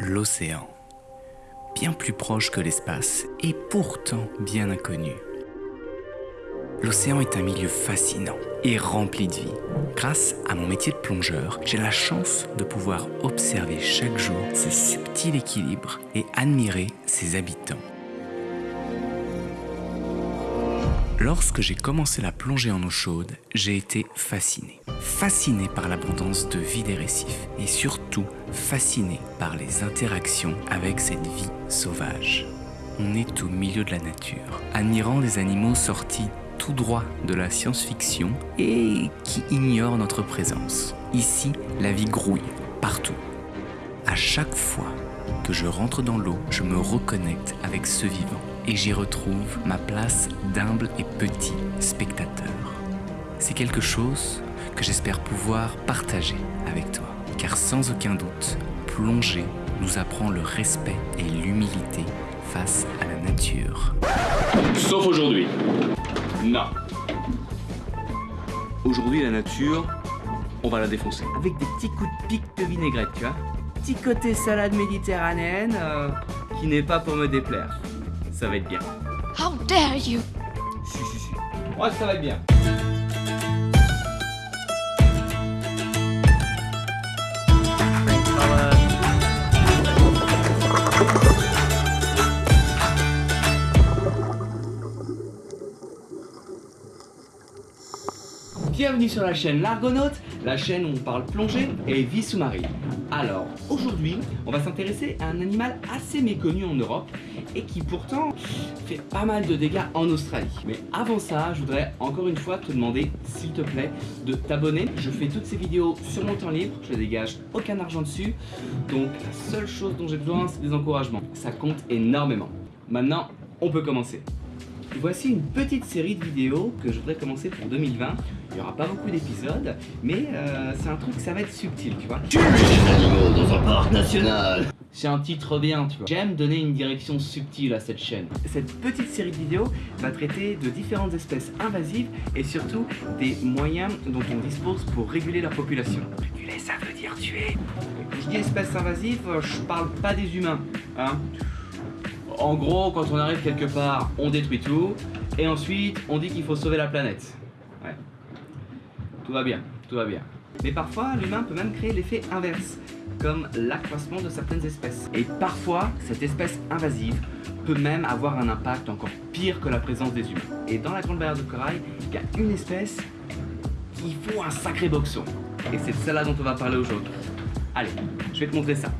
l'océan. Bien plus proche que l'espace et pourtant bien inconnu. L'océan est un milieu fascinant et rempli de vie. Grâce à mon métier de plongeur, j'ai la chance de pouvoir observer chaque jour ce subtil équilibre et admirer ses habitants. Lorsque j'ai commencé la plongée en eau chaude, j'ai été fasciné. Fasciné par l'abondance de vie des récifs et surtout fasciné par les interactions avec cette vie sauvage. On est au milieu de la nature, admirant des animaux sortis tout droit de la science-fiction et qui ignorent notre présence. Ici, la vie grouille partout. À chaque fois que je rentre dans l'eau, je me reconnecte avec ce vivant et j'y retrouve ma place d'humble et petit spectateur. C'est quelque chose que j'espère pouvoir partager avec toi, car sans aucun doute, plonger nous apprend le respect et l'humilité face à la nature. Sauf aujourd'hui. Non. Aujourd'hui, la nature, on va la défoncer. Avec des petits coups de pique de vinaigrette, tu vois. Petit côté salade méditerranéenne euh, qui n'est pas pour me déplaire. Ça va être bien. How dare you? Si, si, si. Ouais, ça va être bien. Bienvenue sur la chaîne L'Argonaute, la chaîne où on parle plongée et vie sous-marine. Alors, aujourd'hui, on va s'intéresser à un animal assez méconnu en Europe et qui pourtant fait pas mal de dégâts en Australie. Mais avant ça, je voudrais encore une fois te demander, s'il te plaît, de t'abonner. Je fais toutes ces vidéos sur mon temps libre, je dégage aucun argent dessus. Donc la seule chose dont j'ai besoin, c'est des encouragements. Ça compte énormément. Maintenant, on peut commencer. Voici une petite série de vidéos que je voudrais commencer pour 2020. Il n'y aura pas beaucoup d'épisodes, mais euh, c'est un truc, ça va être subtil, tu vois. Tuer des animaux dans un parc national C'est un titre bien, tu vois. J'aime donner une direction subtile à cette chaîne. Cette petite série de vidéos va traiter de différentes espèces invasives et surtout des moyens dont on dispose pour réguler leur population. Réguler, ça veut dire tuer. Je dis espèces invasives, je parle pas des humains, hein. En gros, quand on arrive quelque part, on détruit tout, et ensuite, on dit qu'il faut sauver la planète. Ouais. Tout va bien, tout va bien. Mais parfois, l'humain peut même créer l'effet inverse, comme l'accroissement de certaines espèces. Et parfois, cette espèce invasive peut même avoir un impact encore pire que la présence des humains. Et dans la Grande Barrière de Corail, il y a une espèce qui faut un sacré boxon. Et c'est de celle-là dont on va parler aujourd'hui. Allez, je vais te montrer ça.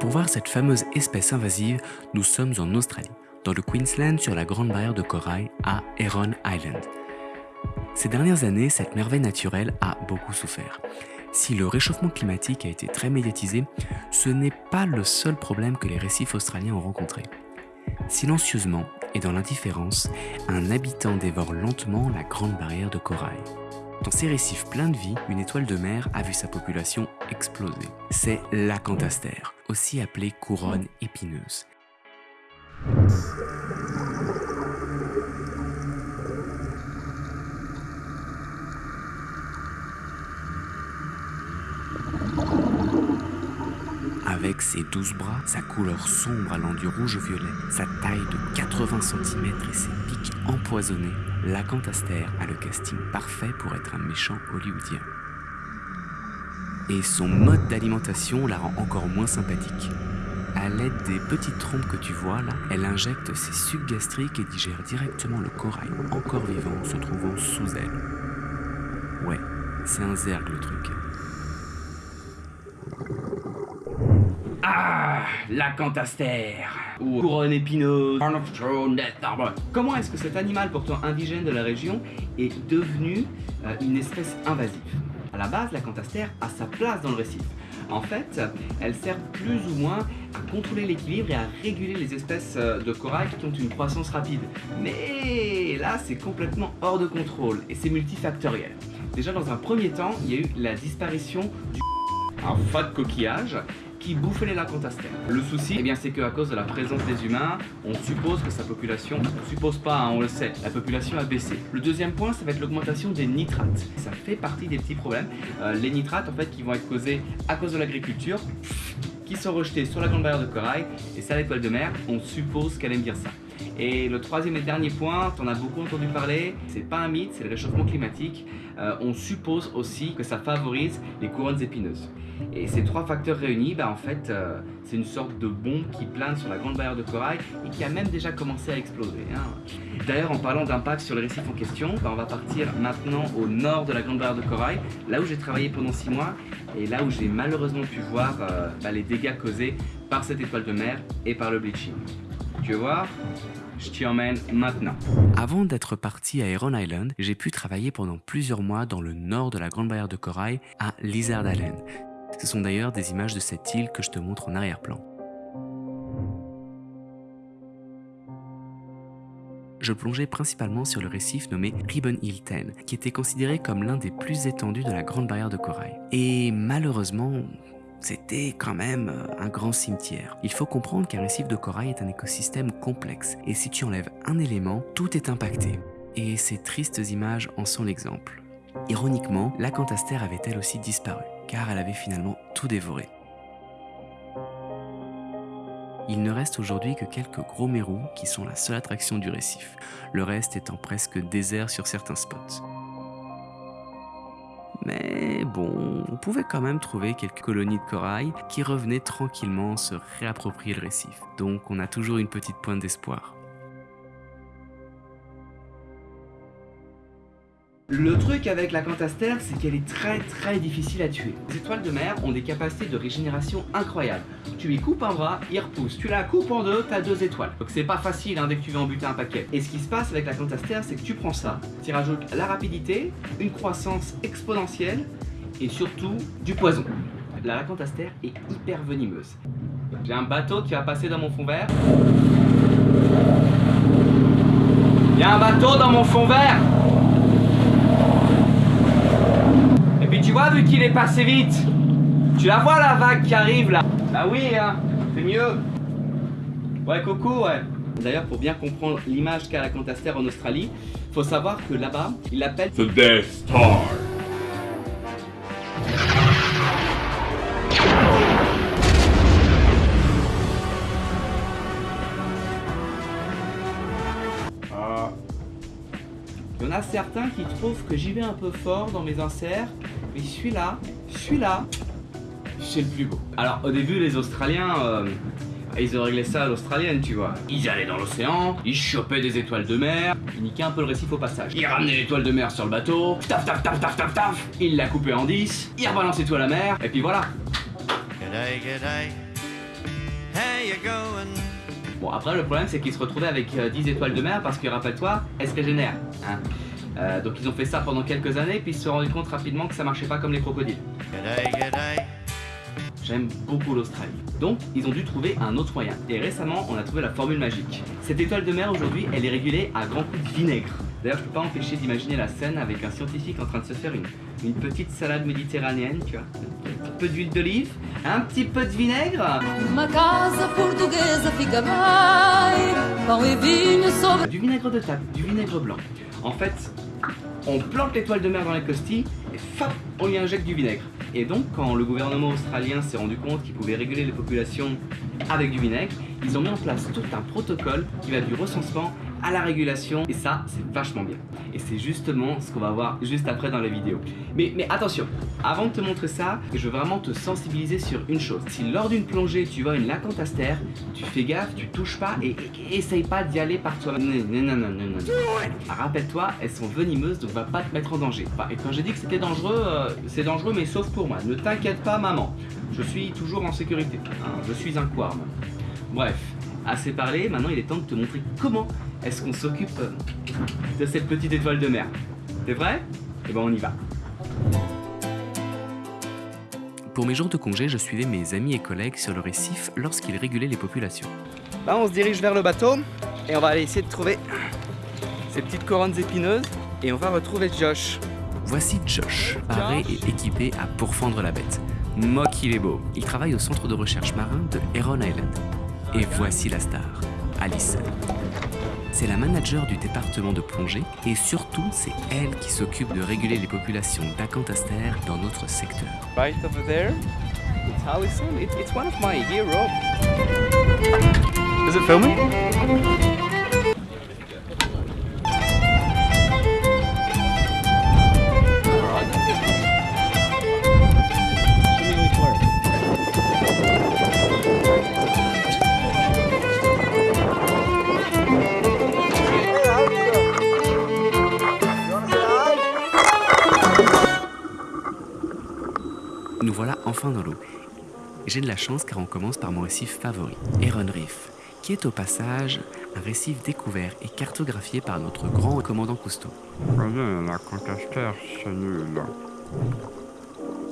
Pour voir cette fameuse espèce invasive, nous sommes en Australie, dans le Queensland sur la Grande Barrière de Corail à Heron Island. Ces dernières années, cette merveille naturelle a beaucoup souffert. Si le réchauffement climatique a été très médiatisé, ce n'est pas le seul problème que les récifs australiens ont rencontré. Silencieusement et dans l'indifférence, un habitant dévore lentement la Grande Barrière de Corail. Dans ces récifs pleins de vie, une étoile de mer a vu sa population exploser. C'est l'acanthaster, aussi appelée couronne épineuse. Avec ses douze bras, sa couleur sombre allant du rouge au violet, sa taille de 80 cm et ses pics empoisonnés, l'acanthaster a le casting parfait pour être un méchant hollywoodien. Et son mode d'alimentation la rend encore moins sympathique. À l'aide des petites trompes que tu vois là, elle injecte ses sucs gastriques et digère directement le corail encore vivant se trouvant sous elle. Ouais, c'est un zerg le truc. Ah, l'acanthaster ou couronne épineuse. Comment est-ce que cet animal pourtant indigène de la région est devenu euh, une espèce invasive? À la base, l'acanthaster a sa place dans le récif. En fait, elle sert plus ou moins à contrôler l'équilibre et à réguler les espèces euh, de corail qui ont une croissance rapide. Mais là, c'est complètement hors de contrôle et c'est multifactoriel. Déjà, dans un premier temps, il y a eu la disparition du un fat coquillage qui bouffe les lacantastères. Le souci, eh bien, c'est qu'à cause de la présence des humains, on suppose que sa population, on suppose pas, hein, on le sait, la population a baissé. Le deuxième point, ça va être l'augmentation des nitrates. Ça fait partie des petits problèmes. Euh, les nitrates, en fait, qui vont être causés à cause de l'agriculture, qui sont rejetés sur la grande barrière de corail, et ça, l'étoile de mer, on suppose qu'elle aime bien ça. Et le troisième et dernier point, en as beaucoup entendu parler, c'est pas un mythe, c'est le réchauffement climatique. Euh, on suppose aussi que ça favorise les couronnes épineuses. Et ces trois facteurs réunis, bah, en fait, euh, c'est une sorte de bombe qui plane sur la grande barrière de corail et qui a même déjà commencé à exploser. Hein. D'ailleurs, en parlant d'impact sur le récif en question, bah, on va partir maintenant au nord de la grande barrière de corail, là où j'ai travaillé pendant six mois et là où j'ai malheureusement pu voir euh, bah, les dégâts causés par cette étoile de mer et par le bleaching. Voir je t'y emmène maintenant. Avant d'être parti à Heron Island, j'ai pu travailler pendant plusieurs mois dans le nord de la Grande Barrière de Corail à Lizard Island. Ce sont d'ailleurs des images de cette île que je te montre en arrière-plan. je plongeais principalement sur le récif nommé Ribbon Hill 10, qui était considéré comme l'un des plus étendus de la Grande Barrière de Corail. Et malheureusement, c'était quand même euh, un grand cimetière. Il faut comprendre qu'un récif de corail est un écosystème complexe, et si tu enlèves un élément, tout est impacté. Et ces tristes images en sont l'exemple. Ironiquement, la cantastère avait elle aussi disparu, car elle avait finalement tout dévoré. Il ne reste aujourd'hui que quelques gros mérous qui sont la seule attraction du récif, le reste étant presque désert sur certains spots. Mais bon, on pouvait quand même trouver quelques colonies de corail qui revenaient tranquillement se réapproprier le récif. Donc on a toujours une petite pointe d'espoir. Le truc avec la cantastère, c'est qu'elle est très très difficile à tuer. Les étoiles de mer ont des capacités de régénération incroyables. Tu lui coupes un bras, il repousse. Tu la coupes en deux, t'as deux étoiles. Donc c'est pas facile hein, dès que tu veux en buter un paquet. Et ce qui se passe avec la cantastère, c'est que tu prends ça, tu rajoutes la rapidité, une croissance exponentielle et surtout du poison. La lacantastère est hyper venimeuse. J'ai un bateau qui va passer dans mon fond vert. Il y a un bateau dans mon fond vert tu vois, vu qu'il est passé vite, tu la vois la vague qui arrive là Bah oui, hein, c'est mieux. Ouais, coucou, ouais. D'ailleurs, pour bien comprendre l'image qu'a la Cantaster en Australie, faut savoir que là-bas, il l'appelle The Death Star. Il y en a certains qui trouvent que j'y vais un peu fort dans mes inserts, celui-là, celui-là, c'est le plus beau. Alors au début les Australiens, euh, ils ont réglé ça à l'australienne tu vois. Ils allaient dans l'océan, ils chopaient des étoiles de mer, ils niquaient un peu le récif au passage. Ils ramenaient l'étoile de mer sur le bateau, taf taf taf taf taf taf, ils la coupaient en 10, ils rebalançaient tout à la mer, et puis voilà. Bon après le problème c'est qu'ils se retrouvaient avec 10 euh, étoiles de mer parce que rappelle-toi, elles se régénèrent. Hein? Euh, donc ils ont fait ça pendant quelques années, puis ils se sont rendus compte rapidement que ça marchait pas comme les crocodiles. J'aime beaucoup l'Australie. Donc, ils ont dû trouver un autre moyen. Et récemment, on a trouvé la formule magique. Cette étoile de mer, aujourd'hui, elle est régulée à grands coups de vinaigre. D'ailleurs, je peux pas empêcher d'imaginer la scène avec un scientifique en train de se faire une, une petite salade méditerranéenne, tu vois. Un petit peu d'huile d'olive, un petit peu de vinaigre. Du vinaigre de table, du vinaigre blanc. En fait, on plante l'étoile de mer dans les costilles et fap, on y injecte du vinaigre. Et donc, quand le gouvernement australien s'est rendu compte qu'il pouvait réguler les populations avec du vinaigre, ils ont mis en place tout un protocole qui va du recensement à la régulation et ça c'est vachement bien. Et c'est justement ce qu'on va voir juste après dans la vidéo. Mais, mais attention avant de te montrer ça je veux vraiment te sensibiliser sur une chose. Si lors d'une plongée tu vois une lacantastère tu fais gaffe tu touches pas et, essaye pas d'y aller par toi non non non non non rappelle-toi elles sont venimeuses donc va pas te mettre en danger. Et quand j'ai dit que c'était dangereux euh, c'est dangereux mais sauf pour moi. Ne t'inquiète pas maman. Je suis toujours en sécurité. Hein. je suis un quarm bref assez parlé maintenant il est temps de te montrer comment est-ce qu'on s'occupe de cette petite étoile de mer? T'es vrai? Eh ben on y va. Pour mes jours de congé, je suivais mes amis et collègues sur le récif lorsqu'ils régulaient les populations. Là, on se dirige vers le bateau et on va aller essayer de trouver ces petites couronnes épineuses et on va retrouver Josh. Voici Josh, paré et équipé à pourfendre la bête. Mock il est beau. Il travaille au centre de recherche marin de Heron Island. Et voici la star, Alison. C'est la manager du département de plongée et surtout c'est elle qui s'occupe de réguler les populations d'acantastères dans notre secteur. Right over there, it's Allison. It, it's one of my heroes. Is it filming? Enfin dans l'eau. J'ai de la chance car on commence par mon récif favori, Heron Reef, qui est au passage un récif découvert et cartographié par notre grand commandant Cousteau. Voyez, la contesteur, c'est nul.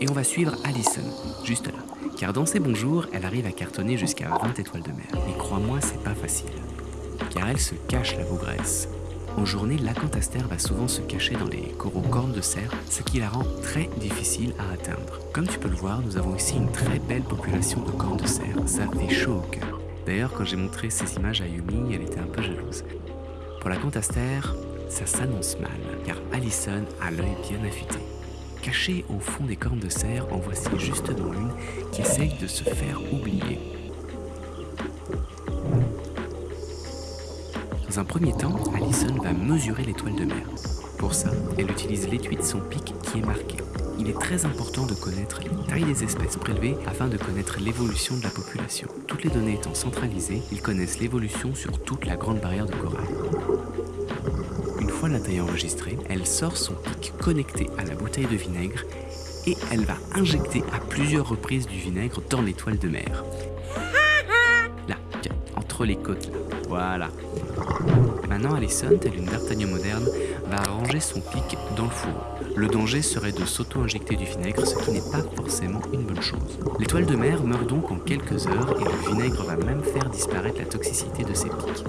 Et on va suivre Allison, juste là, car dans ses bons jours, elle arrive à cartonner jusqu'à 20 étoiles de mer. Et crois-moi, c'est pas facile, car elle se cache la bougresse. En journée, l'acantaster va souvent se cacher dans les coraux cornes de cerf, ce qui la rend très difficile à atteindre. Comme tu peux le voir, nous avons ici une très belle population de cornes de cerf. Ça fait chaud au cœur. D'ailleurs, quand j'ai montré ces images à Yumi, elle était un peu jalouse. Pour l'acantaster, ça s'annonce mal, car Allison a l'œil bien affûté. Cachée au fond des cornes de cerf, en voici justement une qui essaye de se faire oublier. Dans un premier temps, Allison va mesurer l'étoile de mer. Pour ça, elle utilise l'étui de son pic qui est marqué. Il est très important de connaître les tailles des espèces prélevées afin de connaître l'évolution de la population. Toutes les données étant centralisées, ils connaissent l'évolution sur toute la grande barrière de corail. Une fois la taille enregistrée, elle sort son pic connecté à la bouteille de vinaigre et elle va injecter à plusieurs reprises du vinaigre dans l'étoile de mer. Là, tiens, entre les côtes là. Voilà. Maintenant, Allison, telle une d'Artagnan moderne, va ranger son pic dans le fourreau. Le danger serait de s'auto-injecter du vinaigre, ce qui n'est pas forcément une bonne chose. L'étoile de mer meurt donc en quelques heures et le vinaigre va même faire disparaître la toxicité de ses pics.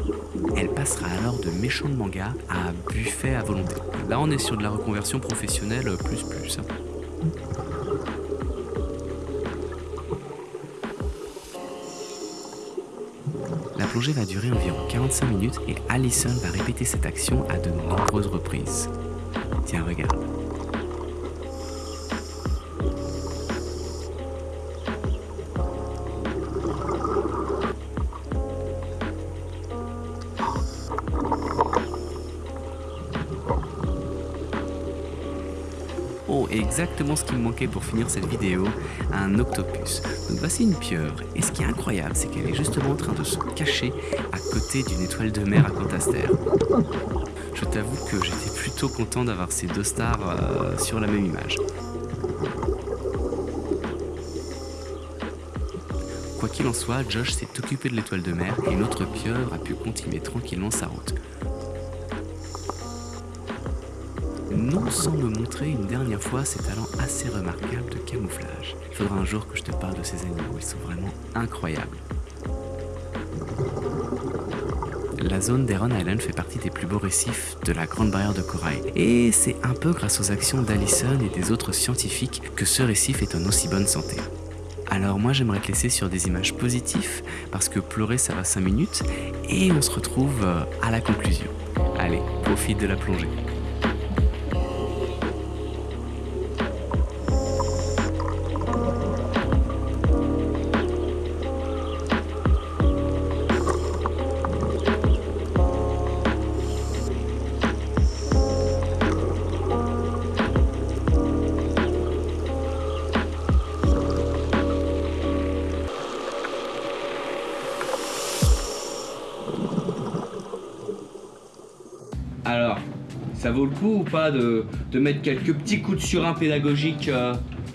Elle passera alors de méchant de manga à buffet à volonté. Là, on est sur de la reconversion professionnelle plus plus. Plongée va durer environ 45 minutes et Allison va répéter cette action à de nombreuses reprises. Tiens, regarde. Exactement ce qui me manquait pour finir cette vidéo, un octopus. Donc voici une pieuvre, et ce qui est incroyable, c'est qu'elle est justement en train de se cacher à côté d'une étoile de mer à Cantaster. Je t'avoue que j'étais plutôt content d'avoir ces deux stars euh, sur la même image. Quoi qu'il en soit, Josh s'est occupé de l'étoile de mer et notre pieuvre a pu continuer tranquillement sa route. Non sans me montrer une dernière fois ses talents assez remarquables de camouflage. Il faudra un jour que je te parle de ces animaux, ils sont vraiment incroyables. La zone d'Heron Island fait partie des plus beaux récifs de la Grande Barrière de Corail. Et c'est un peu grâce aux actions d'Allison et des autres scientifiques que ce récif est en aussi bonne santé. Alors moi j'aimerais te laisser sur des images positives parce que pleurer ça va 5 minutes et on se retrouve euh, à la conclusion. Allez, profite de la plongée. Ça vaut le coup ou pas de, mettre quelques petits coups de surin pédagogiques euh,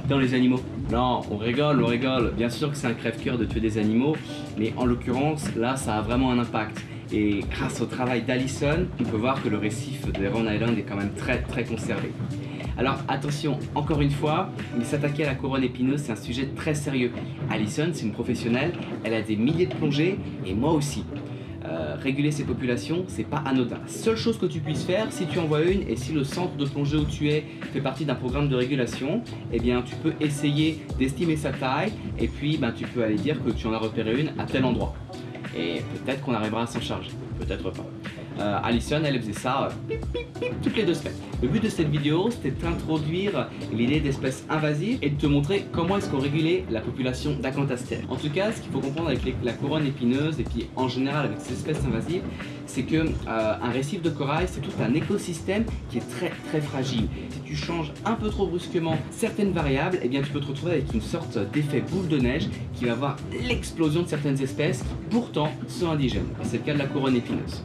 dans les animaux? Non, on rigole, on rigole. Bien sûr que c'est un crève-cœur de tuer des animaux, mais en l'occurrence, là, ça a vraiment un impact. Et grâce au travail d'Allison, on peut voir que le récif de Heron Island est quand même très très conservé. Alors attention, encore une fois, mais s'attaquer à la couronne épineuse, c'est un sujet très sérieux. Allison, c'est une professionnelle, elle a des milliers de plongées, et moi aussi. Euh, réguler ces populations, c'est pas anodin. Seule chose que tu puisses faire, si tu en vois une et si le centre de plongée où tu es fait partie d'un programme de régulation, eh bien tu peux essayer d'estimer sa taille et puis ben, tu peux aller dire que tu en as repéré une à tel endroit. Et peut-être qu'on arrivera à s'en charger, peut-être pas. Euh, Alison, elle faisait ça euh, toutes les deux semaines. Le but de cette vidéo, c'était d'introduire l'idée d'espèces invasives et de te montrer comment est-ce qu'on régulait la population d'acanthaster. En tout cas, ce qu'il faut comprendre avec la couronne épineuse et puis en général avec ces espèces invasives, c'est que euh, un récif de corail, c'est tout un écosystème qui est très très fragile. Si tu changes un peu trop brusquement certaines variables, eh bien tu peux te retrouver avec une sorte d'effet boule de neige qui va avoir l'explosion de certaines espèces qui pourtant sont indigènes. C'est le cas de la couronne épineuse.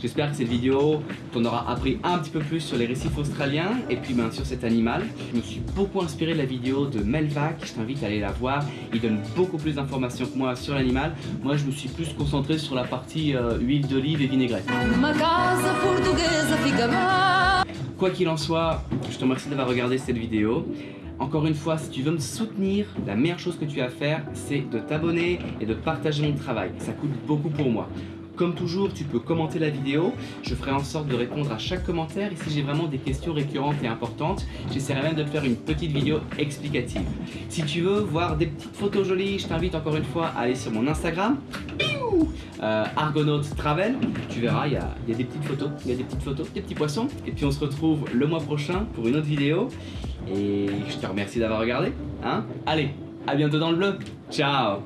J'espère que cette vidéo t'en aura appris un petit peu plus sur les récifs australiens et puis bien sûr cet animal. Je me suis beaucoup inspiré de la vidéo de Melvac, je t'invite à aller la voir. Il donne beaucoup plus d'informations que moi sur l'animal. Moi je me suis plus concentré sur la partie euh, huile d'olive et vinaigrette. Quoi qu'il en soit, je te remercie d'avoir regardé cette vidéo. Encore une fois, si tu veux me soutenir, la meilleure chose que tu as à faire, c'est de t'abonner et de partager mon travail. Ça coûte beaucoup pour moi. Comme toujours, tu peux commenter la vidéo. Je ferai en sorte de répondre à chaque commentaire. Et si j'ai vraiment des questions récurrentes et importantes, j'essaierai même de faire une petite vidéo explicative. Si tu veux voir des petites photos jolies, je t'invite encore une fois à aller sur mon Instagram. Euh, Argonaut Travel, tu verras, il y, a, des petites photos, il y a des petites photos, des petits poissons. Et puis on se retrouve le mois prochain pour une autre vidéo. Et je te remercie d'avoir regardé. Hein Allez, à bientôt dans le bleu. Ciao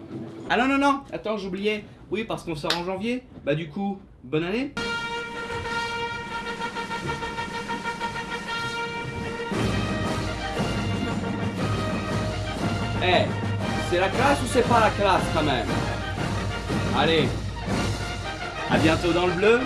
Ah non, non, non, attends, j'oubliais. Oui, parce qu'on sort en janvier. Bah du coup, bonne année. Eh, c'est la classe ou c'est pas la classe quand même? Allez, à bientôt dans le bleu